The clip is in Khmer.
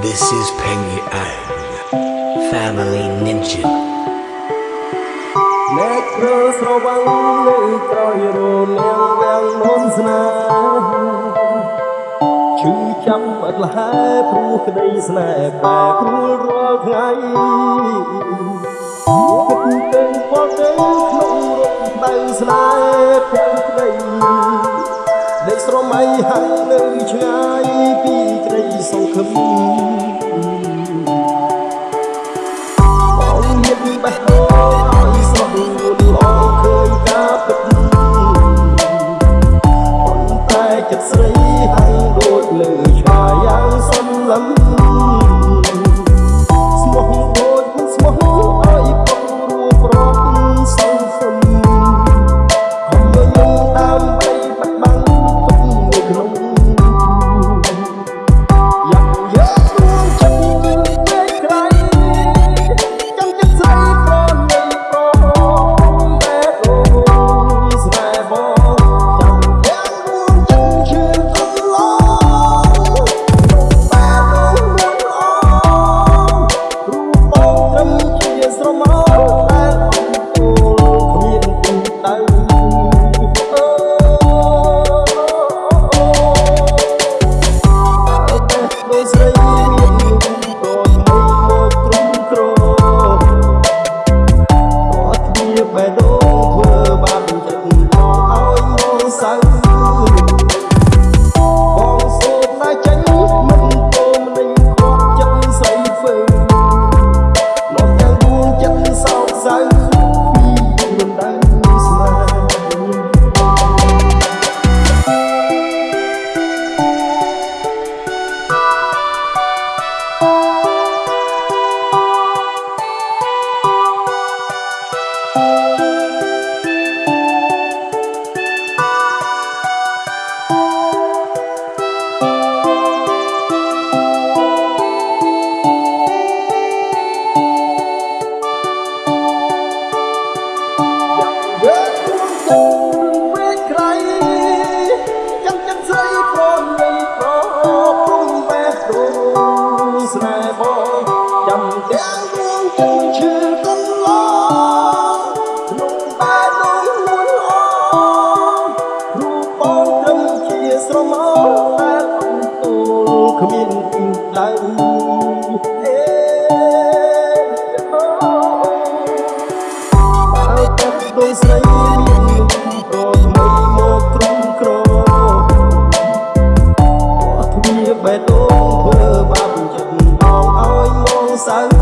This is Penny Iron, Family Ninja. អ្នកគ្រូស្រវឹងនៅក្រោយរលាងវាំងមុនស្នាឈឺចាំអត់លះព្រោះក្តីស្នេហ៍បែកព្រួលរាល់ថ្ងៃគិតទៅមកទៅក្នុងរំដៅស្នេហ៍ សម័យហើយនៅឆ្ងាយពីក្រីសង្ឃឹមបងមានបេះដូងឲ្យសុខល្អឃើញតាពិតប៉ុន្តែចិត្តស្រី ដោយស្រីមានប្រថ្មីមកក្រុមក្រពណ៌ទ្វាបេះដូងធ្វើបាបចិត្តដងឲ្យមកសៅ